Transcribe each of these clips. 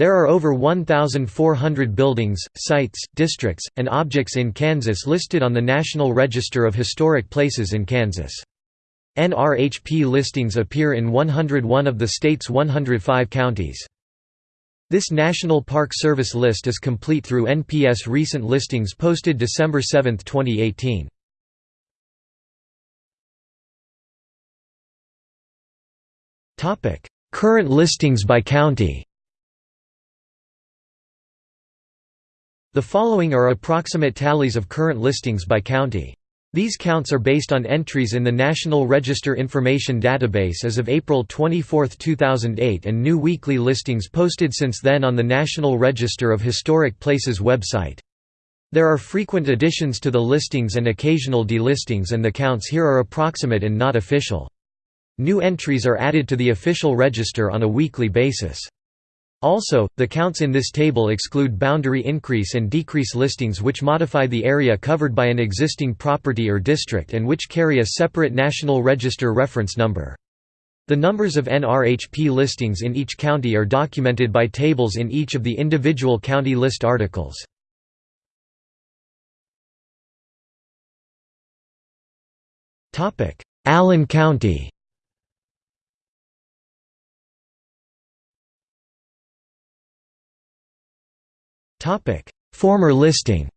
There are over 1,400 buildings, sites, districts, and objects in Kansas listed on the National Register of Historic Places in Kansas. NRHP listings appear in 101 of the state's 105 counties. This National Park Service list is complete through NPS recent listings posted December 7, 2018. Current listings by county The following are approximate tallies of current listings by county. These counts are based on entries in the National Register Information Database as of April 24, 2008 and new weekly listings posted since then on the National Register of Historic Places website. There are frequent additions to the listings and occasional delistings and the counts here are approximate and not official. New entries are added to the official register on a weekly basis. Also, the counts in this table exclude boundary increase and decrease listings which modify the area covered by an existing property or district and which carry a separate National Register reference number. The numbers of NRHP listings in each county are documented by tables in each of the individual county list articles. Allen County Topic: Former listing.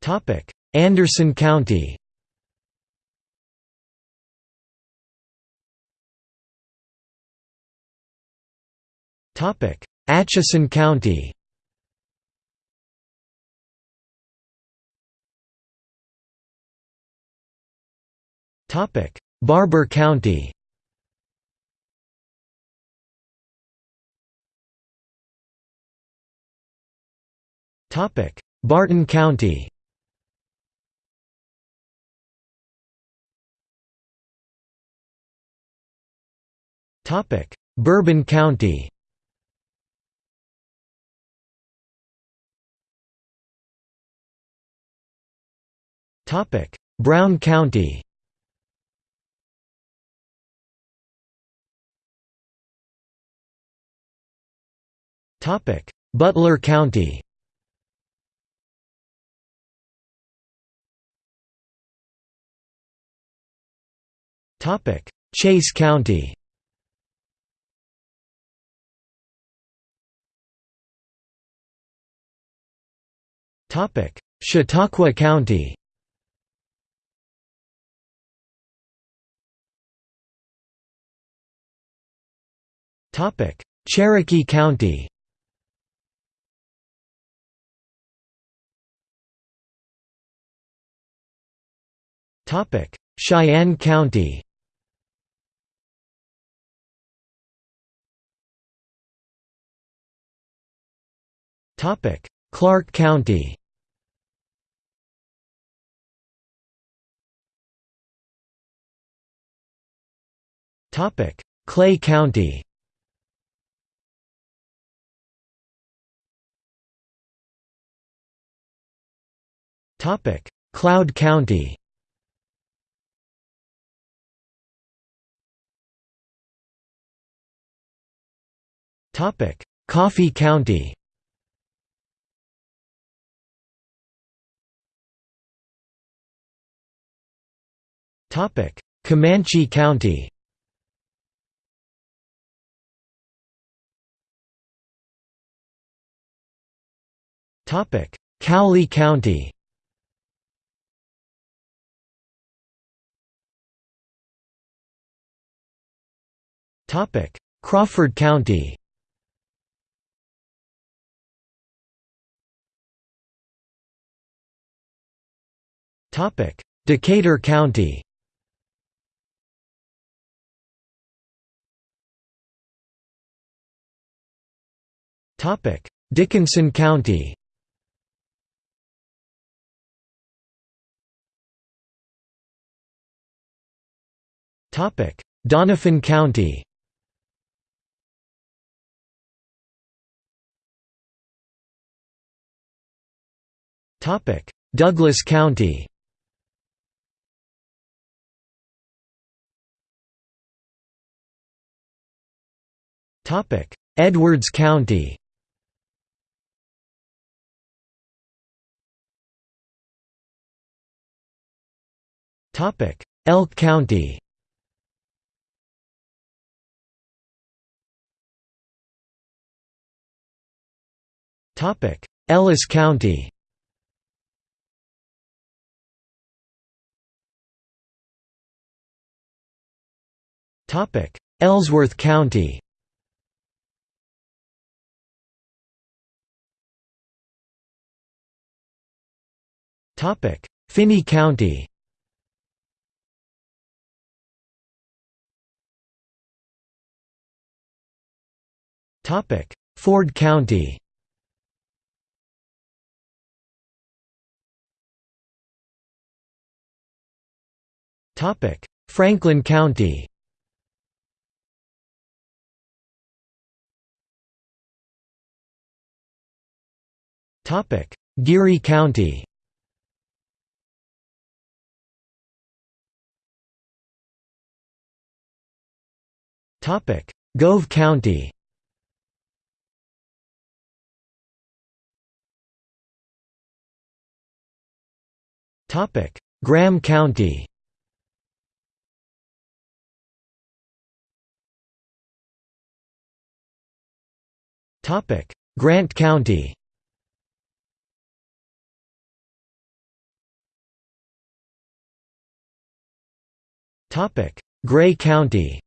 Topic: Anderson County. Topic: Atchison County. Topic: Barber County. Topic: Barton County. Topic: Bourbon County. Topic: Brown County. Topic: Butler County. Topic: Chase County. Topic: Chautauqua County. Topic: Cherokee County. Topic: Cheyenne County. Topic: Clark County. Topic: Clay County. Topic: Cloud County. Topic: Coffey County. Comanche County. Cowley County. Topic: Crawford County. Topic: Decatur County. Topic: Dickinson County. Topic: Doniphan County. Topic: Douglas County. Topic: Edwards County. Elk County. Ellis County. Ellsworth County. Finney County Ford County. Franklin County. Geary County. Gove County Graham County. Topic: Grant County. Topic: Gray County.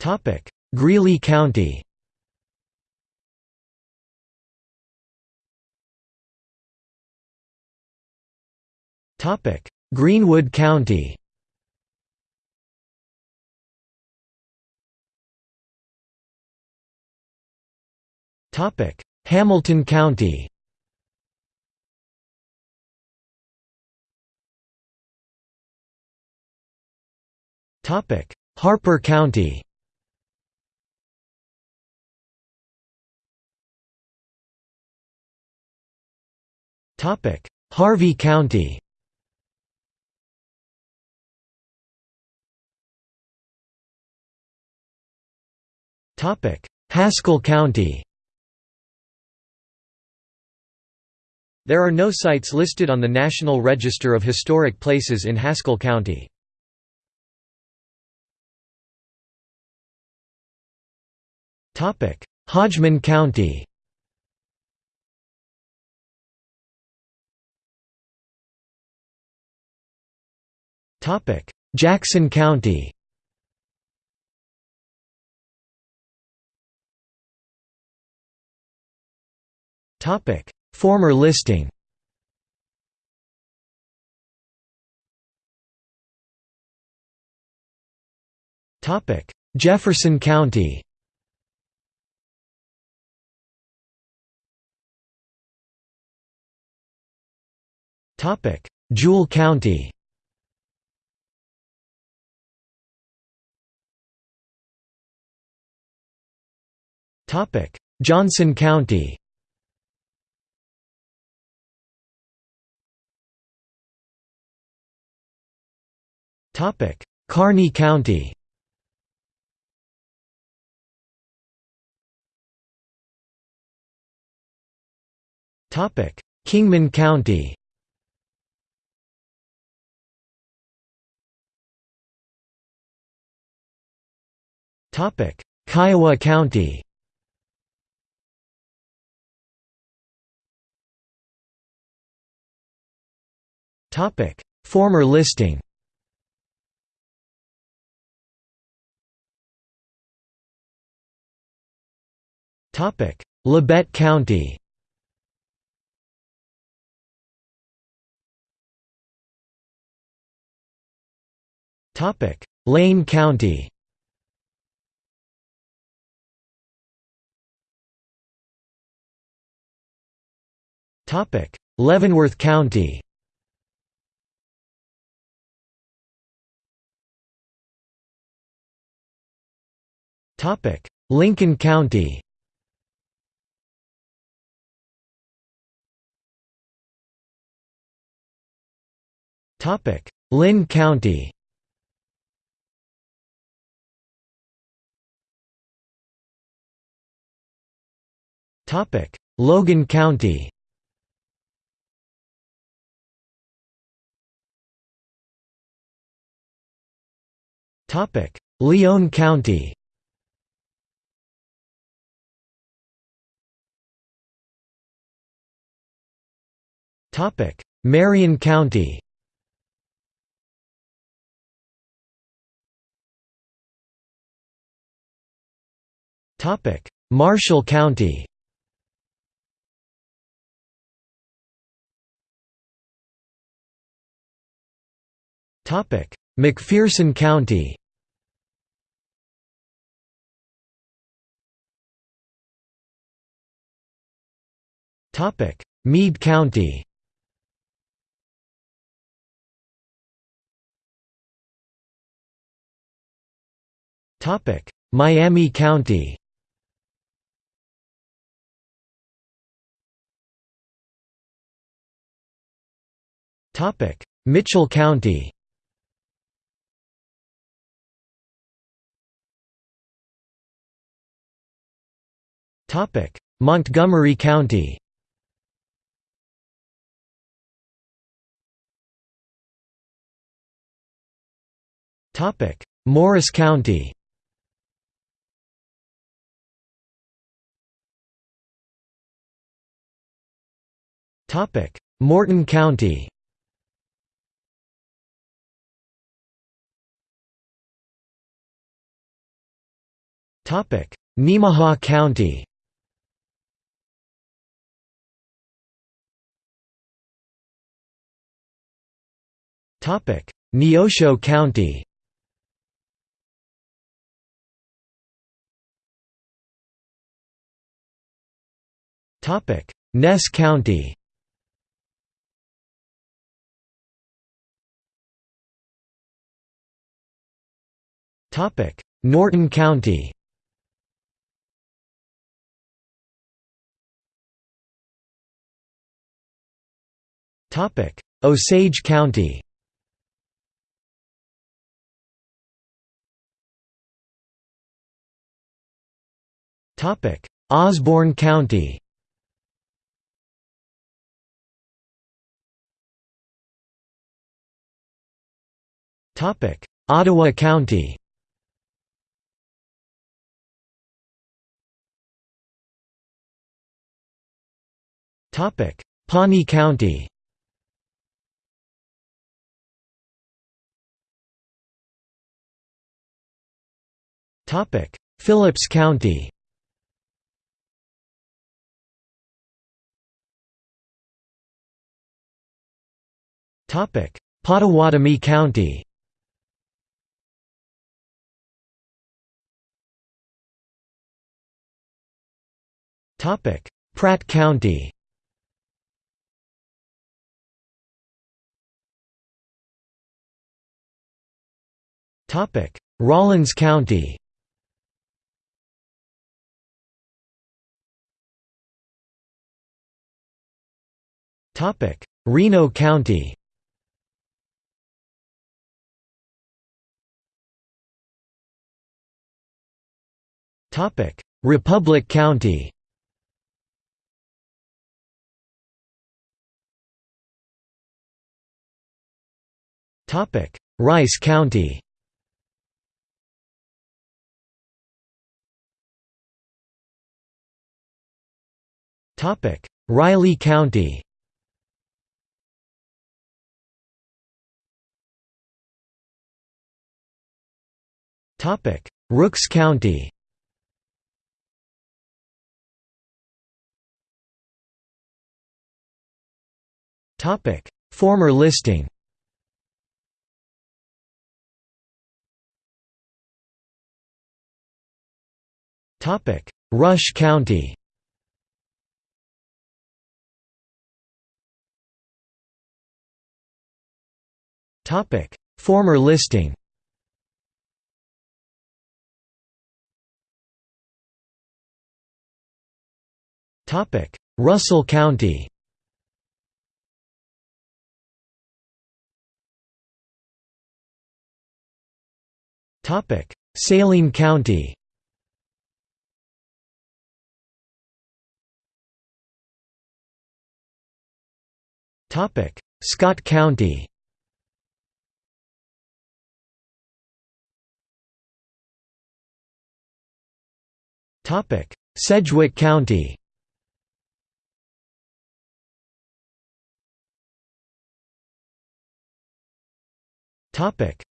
Topic: Greeley County Greenwood County. Hamilton County. Harper County. Harvey County Haskell County. There are no sites listed on the National Register of Historic Places in Haskell County. Hodgeman County. Jackson County Former listing. Topic: Jefferson County. Topic: Jewell County. Topic: Johnson County Kearny County. Topic: Kingman County. Topic: Kiowa County. Topic: Former listing Labette County. Lane County. Leavenworth County. Lincoln County Linn County. Topic: Logan County. Topic: Lyon County. Topic: Marion County Marshall County. McPherson County. Meade County. Miami County Mitchell County. Montgomery County. Morris County. Morton County Nemaha County. Neosho County. Ness County. Norton County Osage County. Osborne County. Ottawa County. Pawnee County Phillips County. Pottawatomie County. Pratt County. Rawlins County Reno County. Republic County. Rice County. Riley County Rooks County. Former listing. Topic. Rush County. Former listing Russell County. Saline County. Scott County. Sedgwick County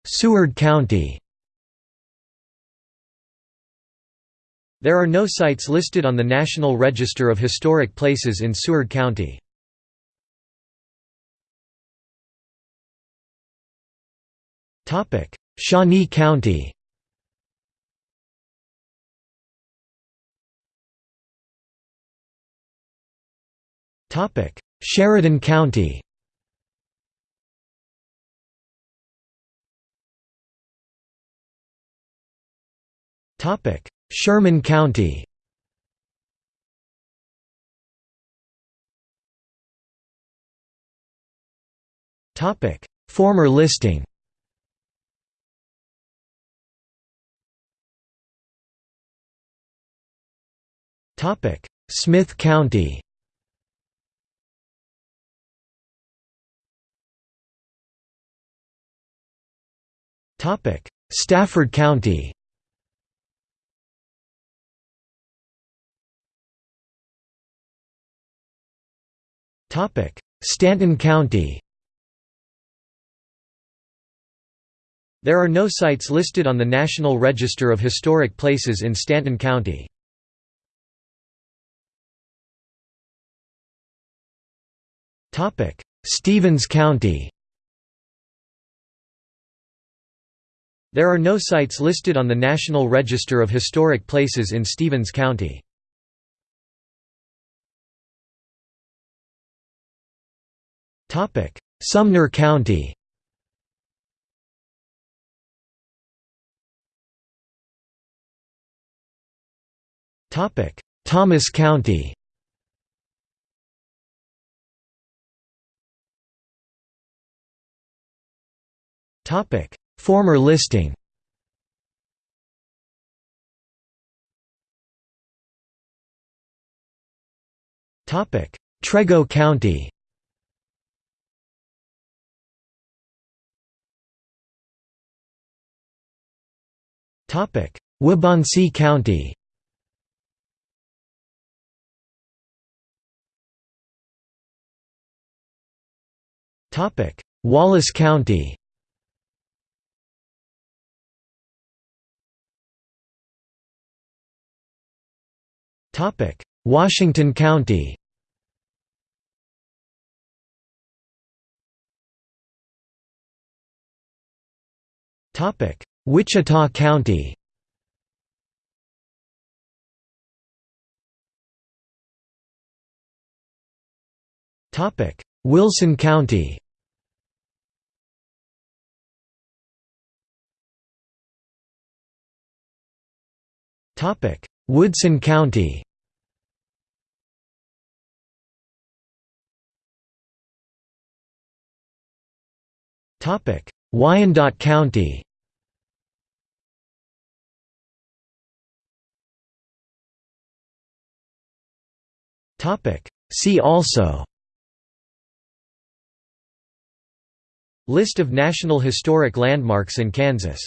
Seward County. There are no sites listed on the National Register of Historic Places in Seward County. Shawnee County. Sheridan County Sherman County. Former listing. Smith County. Topic. Stafford County Stanton County There are no sites listed on the National Register of Historic Places in Stanton County. Topic: Stevens County There are no sites listed on the National Register of Historic Places in Stevens County. Sumner County. Thomas County. Former listing. Trego County Wabaunsee County. Wallace County. Washington County Wichita County. Wilson County. Woodson County. Wyandotte County See also. List of National Historic Landmarks in Kansas